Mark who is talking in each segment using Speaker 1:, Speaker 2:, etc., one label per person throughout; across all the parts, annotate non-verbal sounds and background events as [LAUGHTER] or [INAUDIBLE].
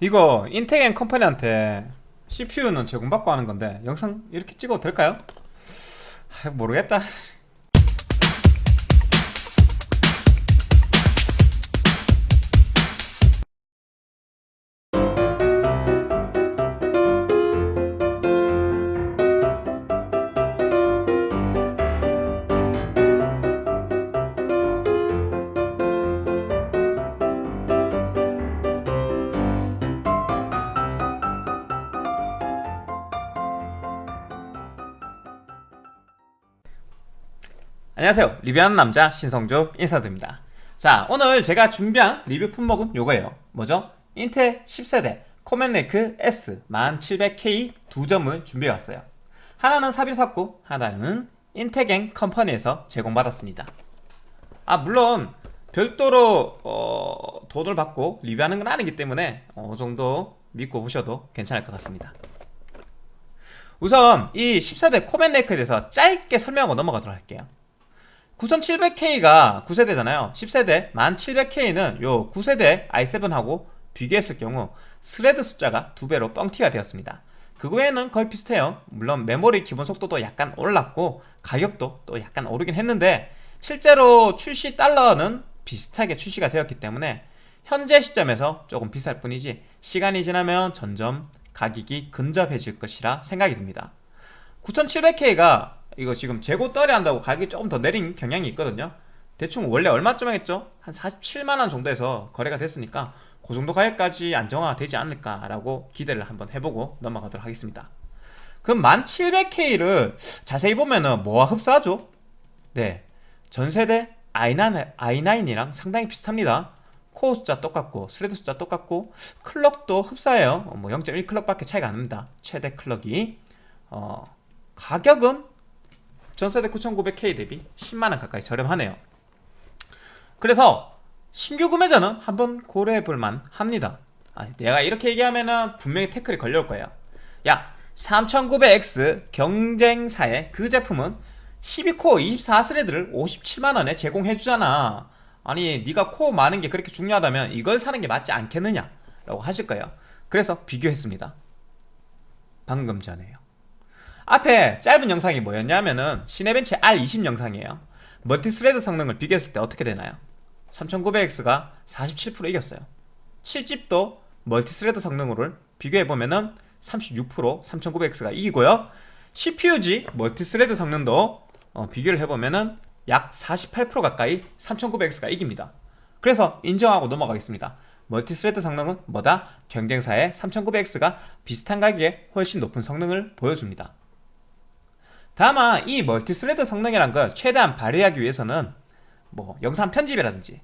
Speaker 1: 이거 인텍 컴퍼니한테 CPU는 제공받고 하는 건데 영상 이렇게 찍어도 될까요? 아, 모르겠다 안녕하세요. 리뷰하는 남자 신성조 인사드립니다. 자 오늘 제가 준비한 리뷰 품목은 요거예요. 뭐죠? 인텔 10세대 코멘네크 S 1700K 두 점을 준비해왔어요. 하나는 사비로 샀고 하나는 인텍갱 컴퍼니에서 제공받았습니다. 아 물론 별도로 어, 돈을 받고 리뷰하는 건 아니기 때문에 어느 정도 믿고 보셔도 괜찮을 것 같습니다. 우선 이 10세대 Comet Lake에 대해서 짧게 설명하고 넘어가도록 할게요 9700K가 9세대잖아요. 10세대. 10700K는 요 9세대 i7하고 비교했을 경우 thread 숫자가 두배로 뻥튀기가 되었습니다. 그 외에는 거의 비슷해요. 물론 메모리 기본 속도도 약간 올랐고 가격도 또 약간 오르긴 했는데 실제로 출시 달러는 비슷하게 출시가 되었기 때문에 현재 시점에서 조금 비쌀 뿐이지 시간이 지나면 점점 가격이 근접해질 것이라 생각이 듭니다. 9700K가 이거 지금 재고 떨이 한다고 가격이 조금 더 내린 경향이 있거든요. 대충 원래 얼마쯤 하겠죠? 한 47만원 정도에서 거래가 됐으니까 그 정도 가격까지 안정화가 되지 않을까라고 기대를 한번 해보고 넘어가도록 하겠습니다. 그럼 10700K를 자세히 보면은 뭐와 흡사하죠? 네 전세대 i9, i9이랑 상당히 비슷합니다. 코어 숫자 똑같고 thread 숫자 똑같고 clock도 흡사해요. 뭐 0.1clock밖에 차이가 안 납니다. 최대 clock이. 어, 가격은 전세대 9900K 대비 10만원 가까이 저렴하네요. 그래서 신규 구매자는 한번 고려해볼만 합니다. 아, 내가 이렇게 얘기하면은 분명히 태클이 걸려올 거예요. 야 3900X 경쟁사의 그 제품은 12코어 24스레드를 57만원에 제공해주잖아. 아니 네가 코어 많은 게 그렇게 중요하다면 이걸 사는 게 맞지 않겠느냐 라고 하실 거예요. 그래서 비교했습니다. 방금 전에요 앞에 짧은 영상이 뭐였냐면은 Cinebench R20 영상이에요. multi-thread 성능을 비교했을 때 어떻게 되나요? 3900X가 47% 이겼어요. 7-Zip도 multi-thread 성능을 비교해보면은 36% 3900X가 이기고요. CPU-Z multi-thread 성능도 어, 비교를 해보면은 약 48% 가까이 3900X가 이깁니다. 그래서 인정하고 넘어가겠습니다. multi-thread 성능은 뭐다? 경쟁사의 3900X가 비슷한 가격에 훨씬 높은 성능을 보여줍니다 다만 이 multi-thread 성능이란 걸 최대한 발휘하기 위해서는 뭐 영상 편집이라든지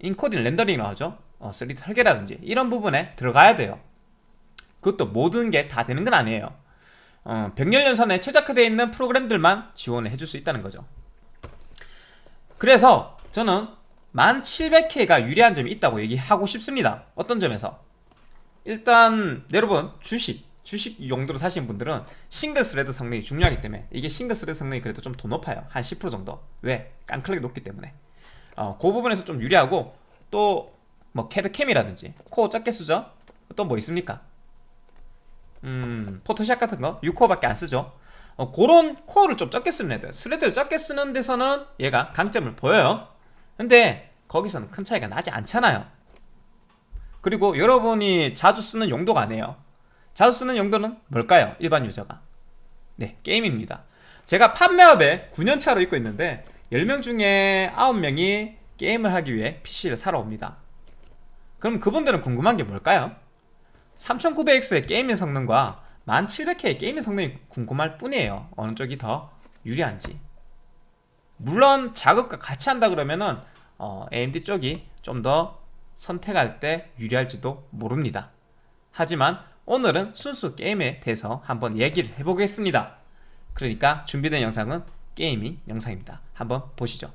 Speaker 1: encoding rendering이라고 하죠? 어, 3D 설계라든지 이런 부분에 들어가야 돼요. 그것도 모든 게 다 되는 건 아니에요. 어, 병렬연산에 최적화되어 있는 프로그램들만 지원을 해줄 수 있다는 거죠. 그래서 저는 10700K가 유리한 점이 있다고 얘기하고 싶습니다. 어떤 점에서? 일단 여러분 주식 주식 용도로 사시는 분들은 single thread 성능이 중요하기 때문에 이게 single thread 성능이 그래도 좀 더 높아요. 한 10% 정도. 왜? 깡clock이 높기 때문에. 어, 그 부분에서 좀 유리하고 또 뭐 CAD/CAM이라든지 코어 적게 쓰죠? 또 뭐 있습니까? 음 Photoshop 같은 거? 6코어밖에 안 쓰죠. 어, 그런 코어를 좀 적게 쓰는 애들. thread를 적게 쓰는 데서는 얘가 강점을 보여요. 근데 거기서는 큰 차이가 나지 않잖아요. 그리고 여러분이 자주 쓰는 용도가 아니에요 자주 쓰는 용도는 뭘까요? 일반 유저가. 네 게임입니다. 제가 판매업에 9년차로 있고 있는데 10명 중에 9명이 게임을 하기 위해 PC를 사러 옵니다. 그럼 그분들은 궁금한 게 뭘까요? 3900X의 gaming 성능과 1700K의 gaming 성능이 궁금할 뿐이에요. 어느 쪽이 더 유리한지. 물론 작업과 같이 한다 그러면은 어, AMD 쪽이 좀 더 선택할 때 유리할지도 모릅니다. 하지만 오늘은 순수 게임에 대해서 한번 얘기를 해보겠습니다. 그러니까 준비된 영상은 gaming 영상입니다. 한번 보시죠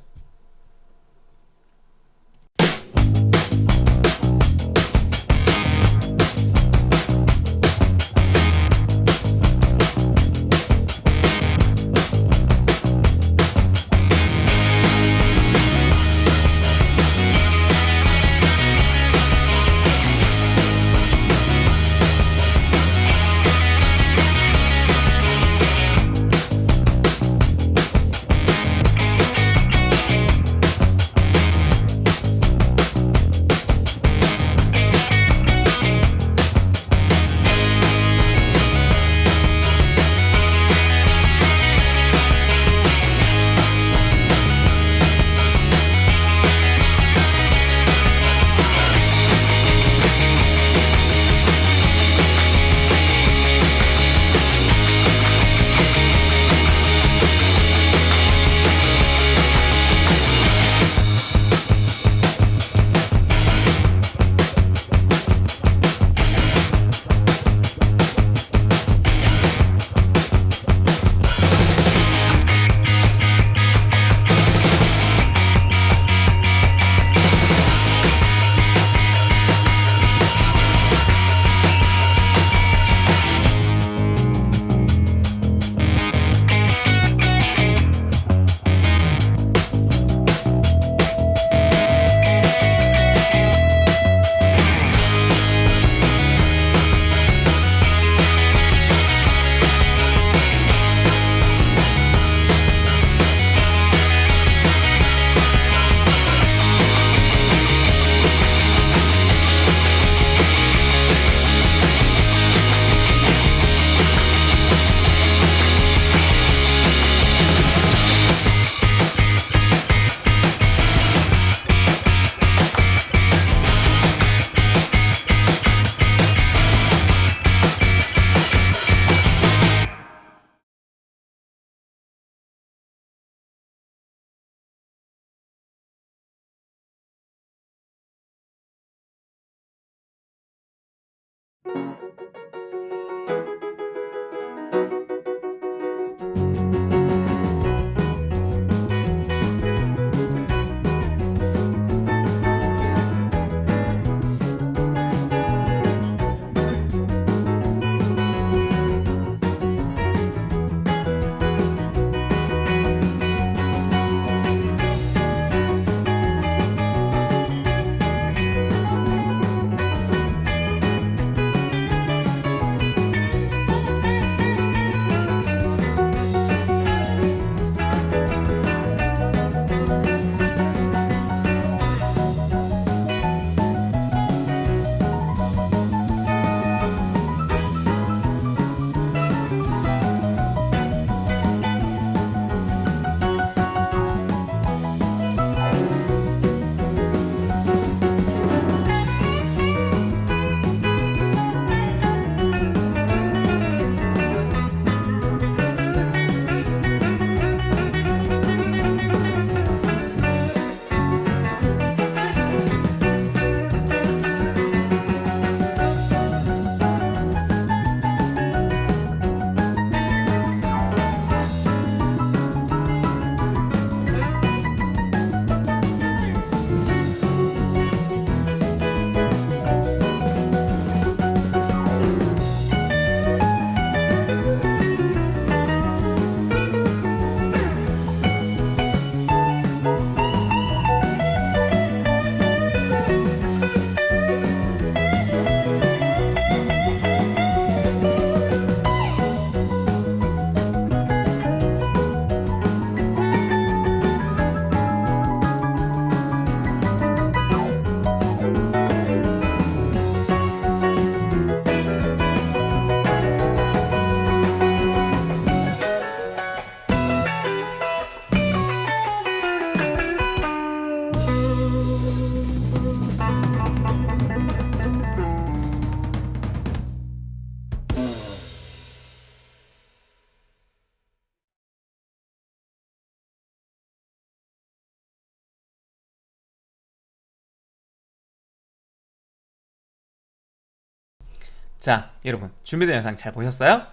Speaker 1: 자 여러분 준비된 영상 잘 보셨어요?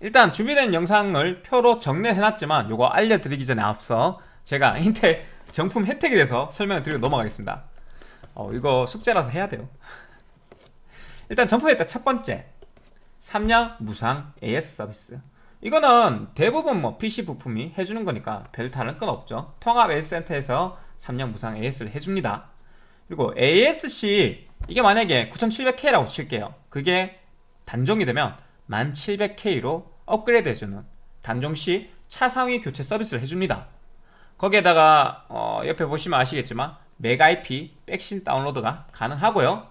Speaker 1: 일단 준비된 영상을 표로 정리해놨지만 요거 알려드리기 전에 앞서 제가 [LAUGHS] 인텔 정품 혜택에 대해서 설명을 드리고 넘어가겠습니다. 어, 이거 숙제라서 해야 돼요. 일단 정품 혜택 첫 번째. 3년 무상 AS 서비스. 이거는 대부분 뭐 PC 부품이 해주는 거니까 별 다른 건 없죠. 통합 AS 센터에서 3년 무상 AS를 해줍니다. 그리고 ASC 이게 만약에 9700K라고 칠게요. 그게 단종이 되면 1700K로 업그레이드 해주는 단종시 차상위 교체 서비스를 해줍니다. 거기에다가 어 옆에 보시면 아시겠지만 메가IP 백신 다운로드가 가능하고요.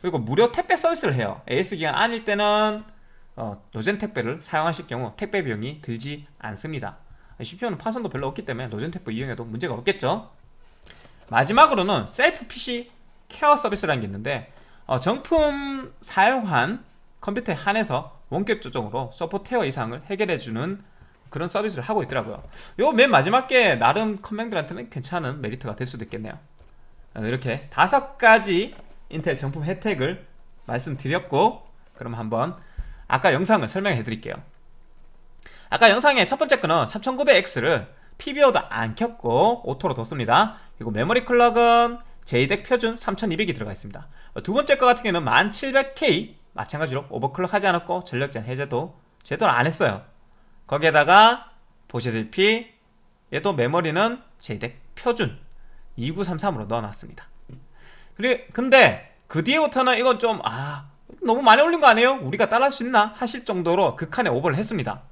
Speaker 1: 그리고 무료 택배 서비스를 해요. AS 기간 아닐 때는 어, 노젠 택배를 사용하실 경우 택배 비용이 들지 않습니다. CPU는 파손도 별로 없기 때문에 로젠 택배 이용해도 문제가 없겠죠? 마지막으로는 셀프 PC care 서비스라는 게 있는데 어, 정품 사용한 컴퓨터에 한해서 원격 조정으로 소프트웨어 이상을 해결해주는 그런 서비스를 하고 있더라고요. 요 맨 마지막 게 나름 컴맹들한테는 괜찮은 메리트가 될 수도 있겠네요. 어, 이렇게 다섯 가지 인텔 정품 혜택을 말씀드렸고 그럼 한번 아까 영상을 설명해 드릴게요. 아까 영상의 첫 번째 거는 3900X를 PBO도 안 켰고 오토로 뒀습니다. 그리고 메모리 clock은 JEDEC 표준 3200이 들어가 있습니다. 두 번째 거 같은 경우는 1700K 마찬가지로 overclock 하지 않았고 전력제한 해제도 제대로 안 했어요. 거기에다가 보시다시피 얘도 메모리는 JEDEC 표준 2933으로 넣어놨습니다. 그리 근데 그 뒤에부터는 이건 좀 아 너무 많이 올린 거 아니에요? 우리가 따라할 수 있나? 하실 정도로 극한의 오버를 했습니다.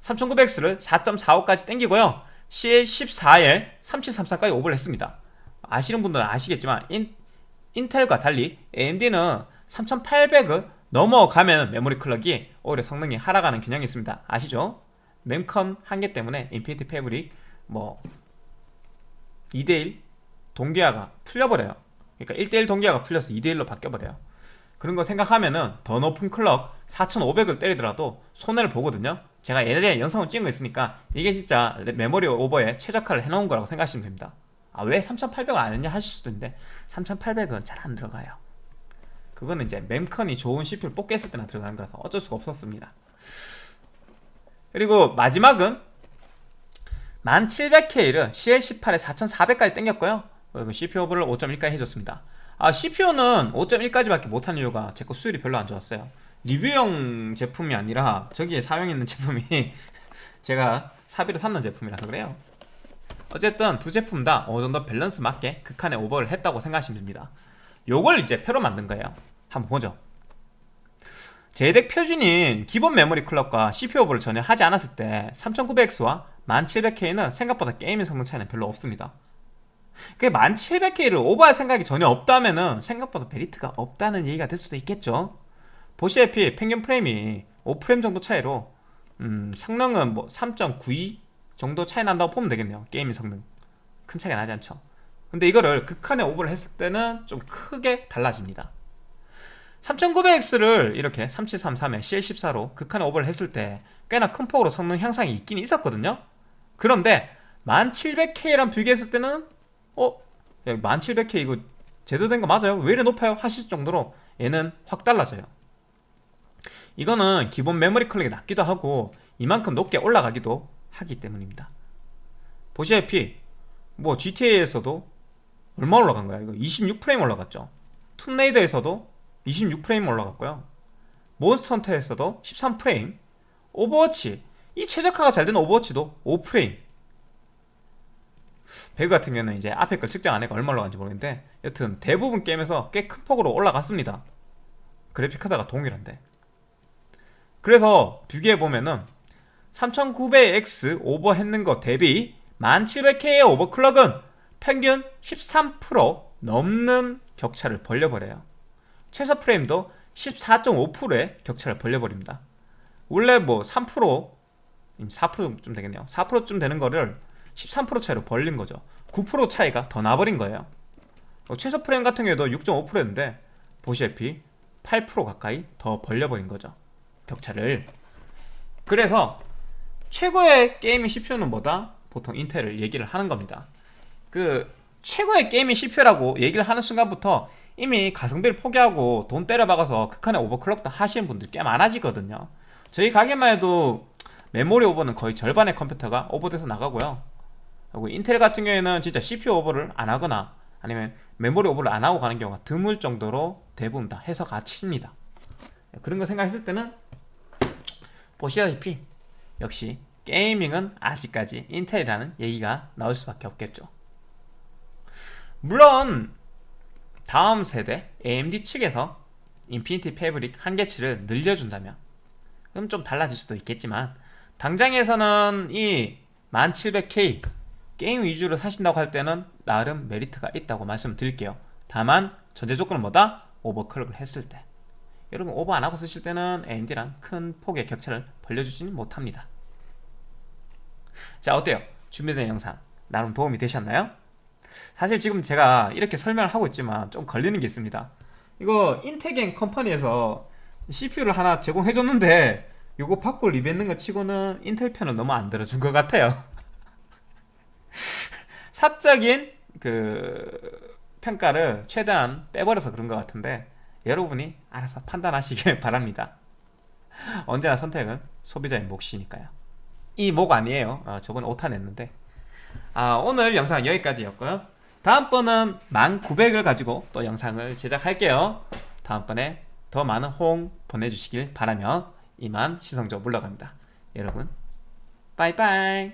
Speaker 1: 3900X를 4.45까지 땡기고요. CL14에 3734까지 오버를 했습니다 아시는 분들은 아시겠지만 인, 인텔과 달리 AMD는 3800을 넘어가면 메모리 clock이 오히려 성능이 하락하는 경향이 있습니다. 아시죠? mem컨 한계 때문에 Infinity Fabric 뭐 2대1 동기화가 풀려버려요. 그러니까 1대1 동기화가 풀려서 2대1로 바뀌어버려요. 그런 거 생각하면은 더 높은 클럭 4500을 때리더라도 손해를 보거든요. 제가 예전에 영상을 찍은 거 있으니까 이게 진짜 메모리 오버에 최적화를 해놓은 거라고 생각하시면 됩니다 아, 왜 3800을 안 했냐? 하실 수도 있는데 3800은 잘 안 들어가요. 그거는 이제 mem컨이 좋은 CPU를 뽑겠을 때나 들어가는 거라서 어쩔 수가 없었습니다. 그리고 마지막은 1700K를 CL18에 4400까지 땡겼고요. CPU 오버를 5.1까지 해줬습니다. 아 CPU는 5.1까지밖에 못한 이유가 제 거 수율이 별로 안 좋았어요. 리뷰용 제품이 아니라 저기에 사용 있는 제품이 [LAUGHS] 제가 사비로 샀는 제품이라서 그래요 어쨌든 두 제품 다 어느 정도 밸런스 맞게 극한의 오버를 했다고 생각하시면 됩니다. 요걸 이제 표로 만든 거예요. 한번 보죠. JEDEC 표준인 기본 메모리 clock과 CPU 오버를 전혀 하지 않았을 때 3900X와 1700K는 생각보다 gaming 성능 차이는 별로 없습니다. 그 1700K를 오버할 생각이 전혀 없다면은 생각보다 메리트가 없다는 얘기가 될 수도 있겠죠. 보시다시피 평균 프레임이 5프레임 정도 차이로 음, 성능은 뭐 3.92 정도 차이 난다고 보면 되겠네요 gaming 성능 큰 차이가 나지 않죠 근데 이거를 극한에 오버를 했을 때는 좀 크게 달라집니다 3900X를 이렇게 3733에 CL14로 극한에 오버를 했을 때 꽤나 큰 폭으로 성능 향상이 있긴 있었거든요 그런데 1700K랑 비교했을 때는 어? 야, 1700K 이거 제대로 된 거 맞아요? 왜 이래 높아요? 하실 정도로 얘는 확 달라져요 이거는 기본 메모리 클럭이 낮기도 하고 이만큼 높게 올라가기도 하기 때문입니다. 보시다시피 뭐 GTA에서도 얼마 올라간 거야? 이거 26프레임 올라갔죠? 툼레이더에서도 26프레임 올라갔고요. 몬스터 헌터에서도 13프레임. 오버워치. 이 최적화가 잘 되는 오버워치도 5프레임. 배그 같은 경우는 이제 앞에 걸 측정 안 해가 얼마 올라간지 모르겠는데 여튼 대부분 게임에서 꽤 큰 폭으로 올라갔습니다. 그래픽카드가 동일한데. 그래서 비교해보면은 3900X 오버했는 거 대비 1700K의 오버클럭은 평균 13% 넘는 격차를 벌려버려요. 최소 프레임도 14.5%의 격차를 벌려버립니다. 원래 뭐 3% 4%좀 되겠네요. 4%쯤 되는 거를 13% 차이로 벌린 거죠. 9% 차이가 더 나버린 거예요. 어, 최소 프레임 같은 경우에도 6.5%였는데 보시다시피 8% 가까이 더 벌려버린 거죠. 격차를. 그래서 최고의 gaming CPU는 뭐다? 보통 인텔을 얘기를 하는 겁니다. 그 최고의 gaming CPU라고 얘기를 하는 순간부터 이미 가성비를 포기하고 돈 때려박아서 극한의 overclock도 하시는 분들이 꽤 많아지거든요. 저희 가게만 해도 메모리 오버는 거의 절반의 컴퓨터가 오버돼서 나가고요. 그리고 인텔 같은 경우에는 진짜 CPU 오버를 안 하거나 아니면 메모리 오버를 안 하고 가는 경우가 드물 정도로 대부분 다 해서 가십니다. 그런 거 생각했을 때는 보시다시피 역시 gaming은 아직까지 인텔이라는 얘기가 나올 수밖에 없겠죠. 물론 다음 세대 AMD 측에서 Infinity Fabric 한계치를 늘려준다면 그럼 좀 달라질 수도 있겠지만 당장에서는 이 1700K 게임 위주로 사신다고 할 때는 나름 메리트가 있다고 말씀드릴게요. 다만 전제 조건은 뭐다? 오버클럭을 했을 때 여러분 오버 안하고 쓰실 때는 AMD랑 큰 폭의 격차를 벌려주지는 못합니다 자 어때요? 준비된 영상 나름 도움이 되셨나요? 사실 지금 제가 이렇게 설명을 하고 있지만 좀 걸리는 게 있습니다 이거 인테겐 컴퍼니에서 CPU를 하나 제공해줬는데 이거 받고 리뷰했는 거 치고는 인텔 편은 너무 안 들어준 것 같아요 [LAUGHS] 사적인 그 평가를 최대한 빼버려서 그런 것 같은데 여러분이 알아서 판단하시길 [LAUGHS] 바랍니다. 언제나 선택은 소비자의 몫이니까요. 이 목 아니에요. 어, 저번에 오타 냈는데. 아, 오늘 영상 여기까지였고요. 다음번은 1900을 가지고 또 영상을 제작할게요. 다음번에 더 많은 호응 보내주시길 바라며 이만 시성조 물러갑니다. 여러분 빠이빠이